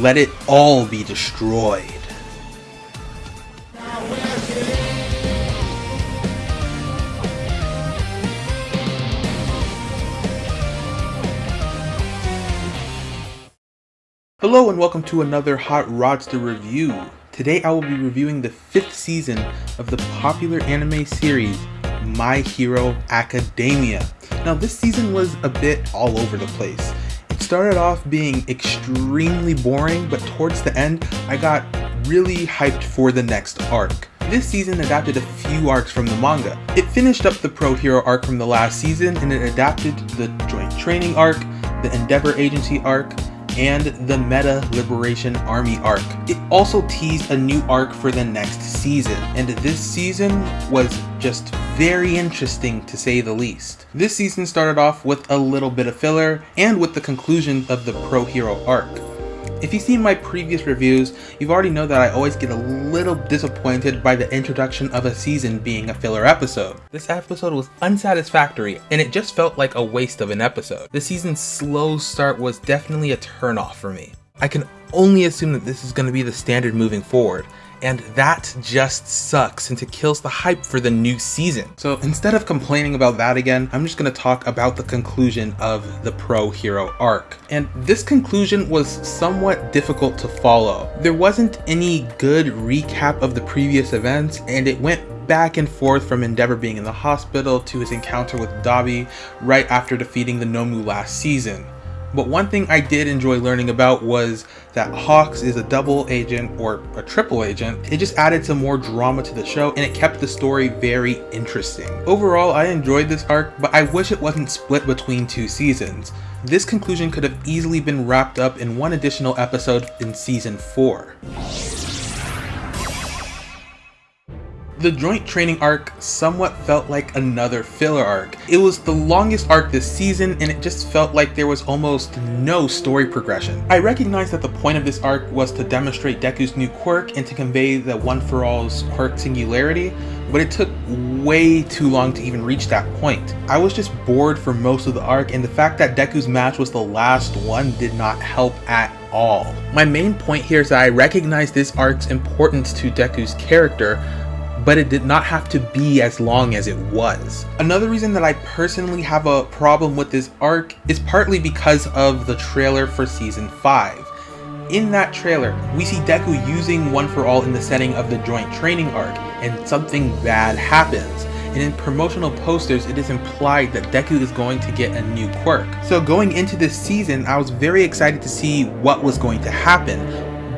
let it all be destroyed. Hello and welcome to another Hot Rodster review. Today I will be reviewing the fifth season of the popular anime series My Hero Academia. Now this season was a bit all over the place. Started off being extremely boring, but towards the end I got really hyped for the next arc. This season adapted a few arcs from the manga. It finished up the Pro Hero arc from the last season and it adapted the Joint Training arc, the Endeavor Agency arc, and the Meta Liberation Army arc. It also teased a new arc for the next season, and this season was just very interesting to say the least. This season started off with a little bit of filler and with the conclusion of the Pro Hero arc. If you've seen my previous reviews, you've already know that I always get a little disappointed by the introduction of a season being a filler episode. This episode was unsatisfactory, and it just felt like a waste of an episode. The season's slow start was definitely a turnoff for me. I can only assume that this is going to be the standard moving forward, and that just sucks since it kills the hype for the new season. So instead of complaining about that again, I'm just gonna talk about the conclusion of the Pro Hero arc. And this conclusion was somewhat difficult to follow. There wasn't any good recap of the previous events, and it went back and forth from Endeavor being in the hospital to his encounter with Dabi right after defeating the Nomu last season. But one thing I did enjoy learning about was that Hawks is a double agent or a triple agent. It just added some more drama to the show and it kept the story very interesting. Overall, I enjoyed this arc, but I wish it wasn't split between two seasons. This conclusion could have easily been wrapped up in one additional episode in season 4. The joint training arc somewhat felt like another filler arc. It was the longest arc this season and it just felt like there was almost no story progression. I recognize that the point of this arc was to demonstrate Deku's new quirk and to convey the One For All's quirk singularity, but it took way too long to even reach that point. I was just bored for most of the arc and the fact that Deku's match was the last one did not help at all. My main point here is that I recognize this arc's importance to Deku's character, but it did not have to be as long as it was. Another reason that I personally have a problem with this arc is partly because of the trailer for season 5. In that trailer, we see Deku using One For All in the setting of the joint training arc, and something bad happens. And in promotional posters, it is implied that Deku is going to get a new quirk. So going into this season, I was very excited to see what was going to happen,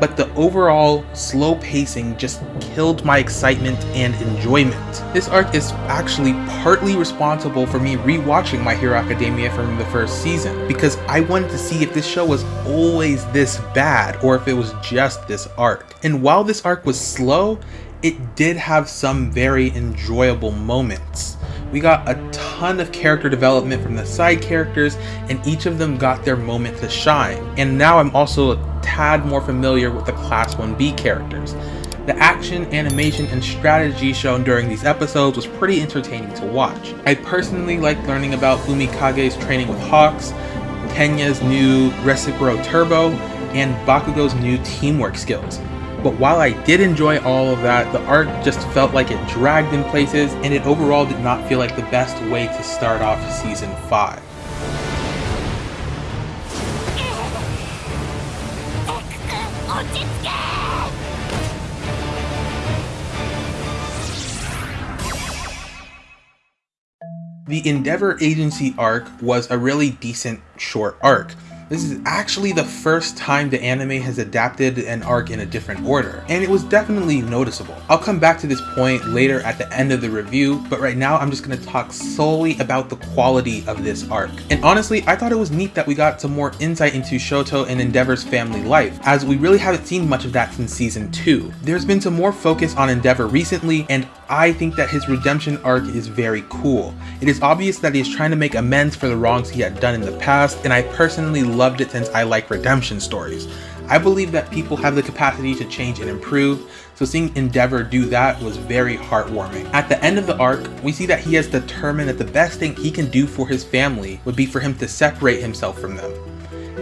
but the overall slow pacing just killed my excitement and enjoyment. This arc is actually partly responsible for me rewatching My Hero Academia from the first season, because I wanted to see if this show was always this bad or if it was just this arc. And while this arc was slow, it did have some very enjoyable moments. We got a ton of character development from the side characters, and each of them got their moment to shine. And now I'm also a tad more familiar with the Class 1B characters. The action, animation, and strategy shown during these episodes was pretty entertaining to watch. I personally liked learning about Fumikage's training with Hawks, Tenya's new Recipro Turbo, and Bakugo's new teamwork skills. But while I did enjoy all of that, the arc just felt like it dragged in places, and it overall did not feel like the best way to start off Season 5. The Endeavor Agency arc was a really decent short arc. This is actually the first time the anime has adapted an arc in a different order, and it was definitely noticeable. I'll come back to this point later at the end of the review, but right now I'm just going to talk solely about the quality of this arc. And honestly, I thought it was neat that we got some more insight into Shoto and Endeavor's family life, as we really haven't seen much of that since season 2. There's been some more focus on Endeavor recently, and I think that his redemption arc is very cool. It is obvious that he is trying to make amends for the wrongs he had done in the past, and I personally loved it since I like redemption stories. I believe that people have the capacity to change and improve, so seeing Endeavor do that was very heartwarming. At the end of the arc, we see that he has determined that the best thing he can do for his family would be for him to separate himself from them.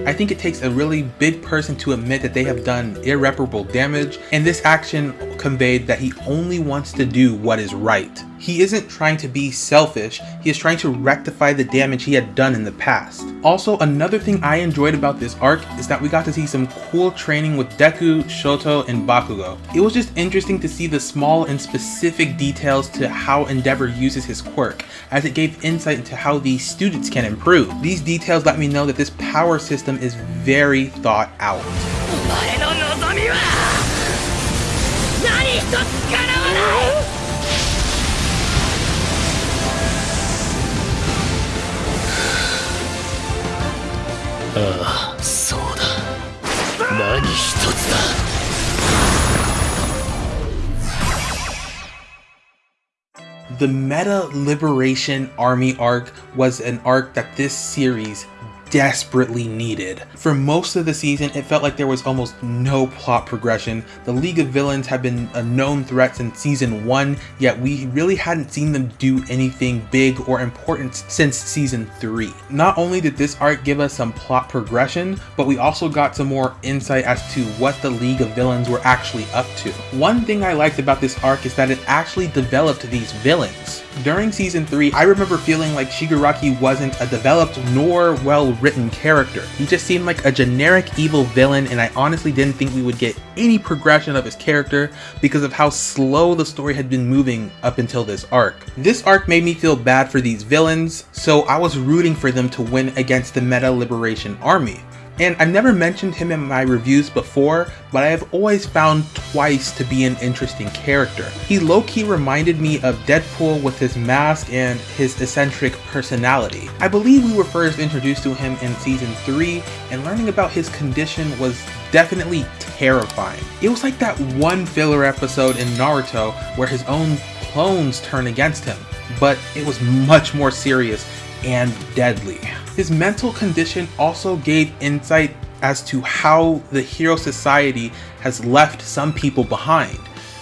I think it takes a really big person to admit that they have done irreparable damage, and this action conveyed that he only wants to do what is right. He isn't trying to be selfish, he is trying to rectify the damage he had done in the past. Also, another thing I enjoyed about this arc is that we got to see some cool training with Deku, Shoto, and Bakugo. It was just interesting to see the small and specific details to how Endeavor uses his quirk, as it gave insight into how these students can improve. These details let me know that this power system is very thought out. ああそうだ何一つだ The Meta Liberation Army arc was an arc that this series desperately needed. For most of the season, it felt like there was almost no plot progression. The League of Villains had been a known threat since season 1, yet we really hadn't seen them do anything big or important since season 3. Not only did this arc give us some plot progression, but we also got some more insight as to what the League of Villains were actually up to. One thing I liked about this arc is that it actually developed these villains. During season 3, I remember feeling like Shigaraki wasn't a developed nor well written character. He just seemed like a generic evil villain and I honestly didn't think we would get any progression of his character because of how slow the story had been moving up until this arc. This arc made me feel bad for these villains, so I was rooting for them to win against the Meta Liberation Army. And I've never mentioned him in my reviews before, but I have always found Twice to be an interesting character. He low-key reminded me of Deadpool with his mask and his eccentric personality. I believe we were first introduced to him in season 3, and learning about his condition was definitely terrifying. It was like that one filler episode in Naruto where his own clones turn against him, but it was much more serious and deadly. His mental condition also gave insight as to how the Hero Society has left some people behind.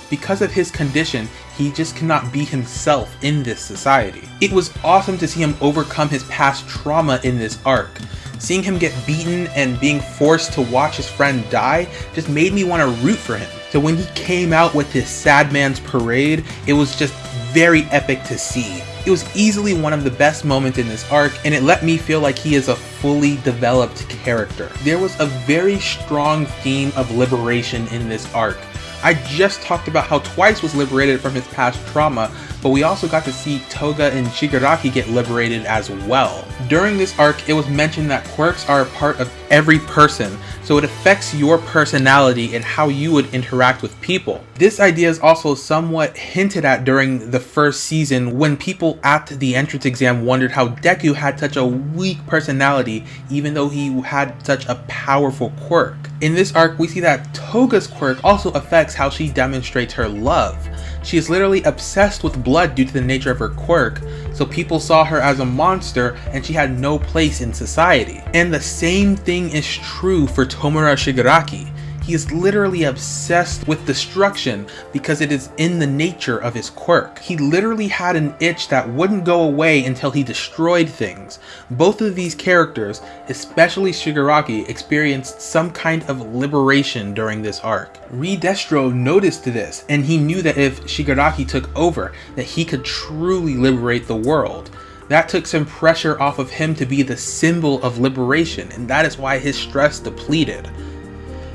Because of his condition, he just cannot be himself in this society. It was awesome to see him overcome his past trauma in this arc. Seeing him get beaten and being forced to watch his friend die just made me want to root for him. So when he came out with his Sad Man's Parade, it was just very epic to see. It was easily one of the best moments in this arc, and it let me feel like he is a fully developed character. There was a very strong theme of liberation in this arc. I just talked about how Twice was liberated from his past trauma, but we also got to see Toga and Shigaraki get liberated as well. During this arc, it was mentioned that quirks are a part of every person, so it affects your personality and how you would interact with people. This idea is also somewhat hinted at during the first season when people at the entrance exam wondered how Deku had such a weak personality even though he had such a powerful quirk. In this arc, we see that Toga's quirk also affects how she demonstrates her love. She is literally obsessed with blood due to the nature of her quirk, so people saw her as a monster and she had no place in society. And the same thing is true for Tomura Shigaraki. He is literally obsessed with destruction because it is in the nature of his quirk. He literally had an itch that wouldn't go away until he destroyed things. Both of these characters, especially Shigaraki, experienced some kind of liberation during this arc. Redestro noticed this and he knew that if Shigaraki took over, that he could truly liberate the world. That took some pressure off of him to be the symbol of liberation, and that is why his stress depleted.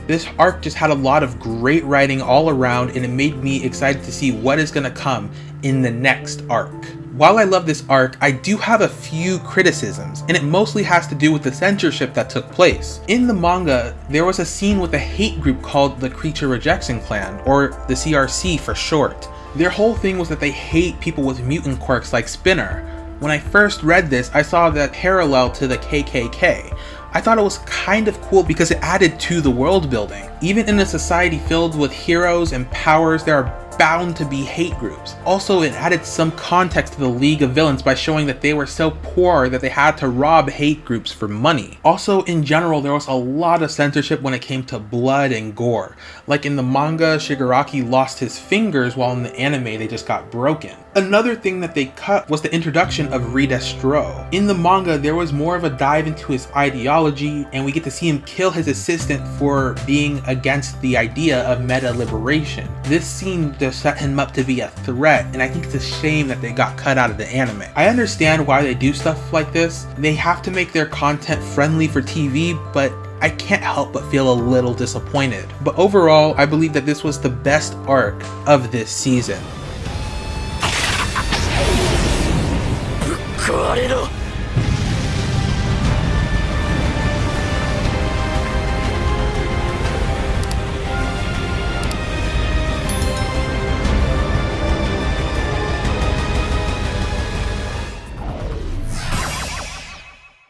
This arc just had a lot of great writing all around and it made me excited to see what is going to come in the next arc. While I love this arc, I do have a few criticisms, and it mostly has to do with the censorship that took place. In the manga, there was a scene with a hate group called the Creature Rejection Clan, or the CRC for short. Their whole thing was that they hate people with mutant quirks like Spinner. When I first read this, I saw that parallel to the KKK, I thought it was kind of cool because it added to the world building. Even in a society filled with heroes and powers, there are bound to be hate groups. Also, it added some context to the League of Villains by showing that they were so poor that they had to rob hate groups for money. Also, in general, there was a lot of censorship when it came to blood and gore. Like in the manga, Shigaraki lost his fingers while in the anime they just got broken. Another thing that they cut was the introduction of Redestro. In the manga, there was more of a dive into his ideology, and we get to see him kill his assistant for being against the idea of meta liberation. This seemed to set him up to be a threat, and I think it's a shame that they got cut out of the anime. I understand why they do stuff like this. They have to make their content friendly for TV, but I can't help but feel a little disappointed. But overall, I believe that this was the best arc of this season.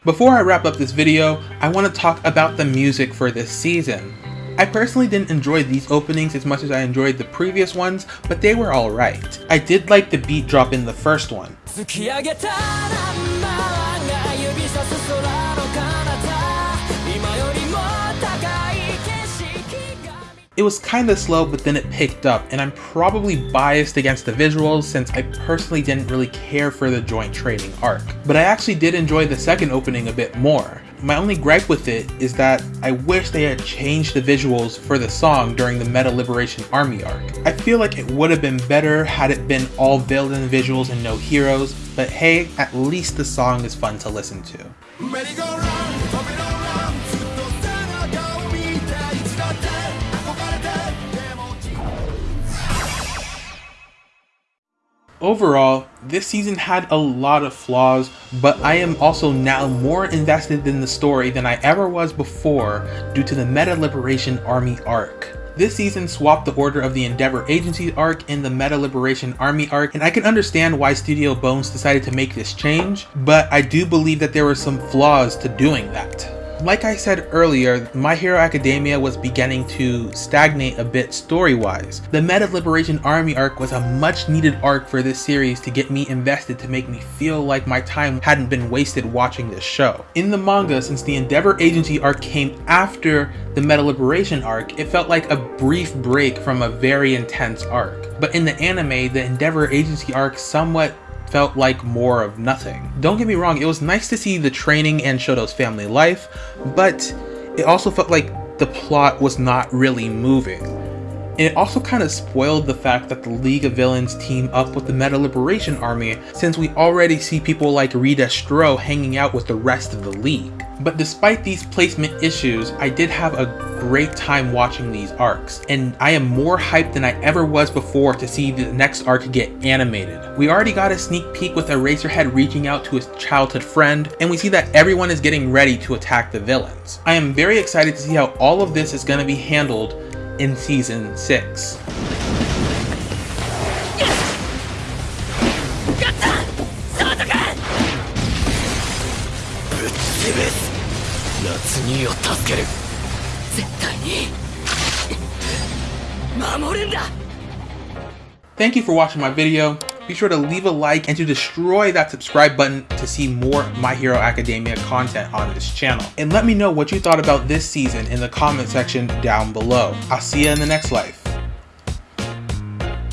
Before I wrap up this video, I want to talk about the music for this season. I personally didn't enjoy these openings as much as I enjoyed the previous ones, but they were alright. I did like the beat drop in the first one. It was kinda slow, but then it picked up, and I'm probably biased against the visuals since I personally didn't really care for the joint training arc. But I actually did enjoy the second opening a bit more. My only gripe with it is that I wish they had changed the visuals for the song during the Meta Liberation Army arc. I feel like it would have been better had it been all villain visuals and no heroes, but hey, at least the song is fun to listen to. Overall, this season had a lot of flaws, but I am also now more invested in the story than I ever was before due to the Meta Liberation Army arc. This season swapped the order of the Endeavor Agency arc and the Meta Liberation Army arc, and I can understand why Studio Bones decided to make this change, but I do believe that there were some flaws to doing that. Like I said earlier, My Hero Academia was beginning to stagnate a bit story-wise. The Meta Liberation Army arc was a much needed arc for this series to get me invested to make me feel like my time hadn't been wasted watching this show. In the manga, since the Endeavor Agency arc came after the Meta Liberation arc, it felt like a brief break from a very intense arc. But in the anime, the Endeavor Agency arc somewhat felt like more of nothing. Don't get me wrong, it was nice to see the training and Shoto's family life, but it also felt like the plot was not really moving. And it also kind of spoiled the fact that the League of Villains team up with the Meta Liberation Army since we already see people like Redestro hanging out with the rest of the League. But despite these placement issues, I did have a great time watching these arcs, and I am more hyped than I ever was before to see the next arc get animated. We already got a sneak peek with Eraserhead reaching out to his childhood friend, and we see that everyone is getting ready to attack the villains. I am very excited to see how all of this is going to be handled in Season 6. Thank you for watching my video. Be sure to leave a like and to destroy that subscribe button to see more My Hero Academia content on this channel. And let me know what you thought about this season in the comment section down below. I'll see you in the next life.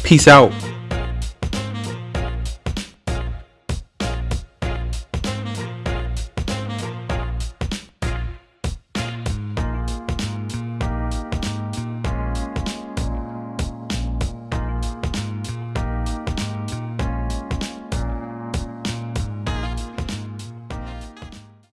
Peace out.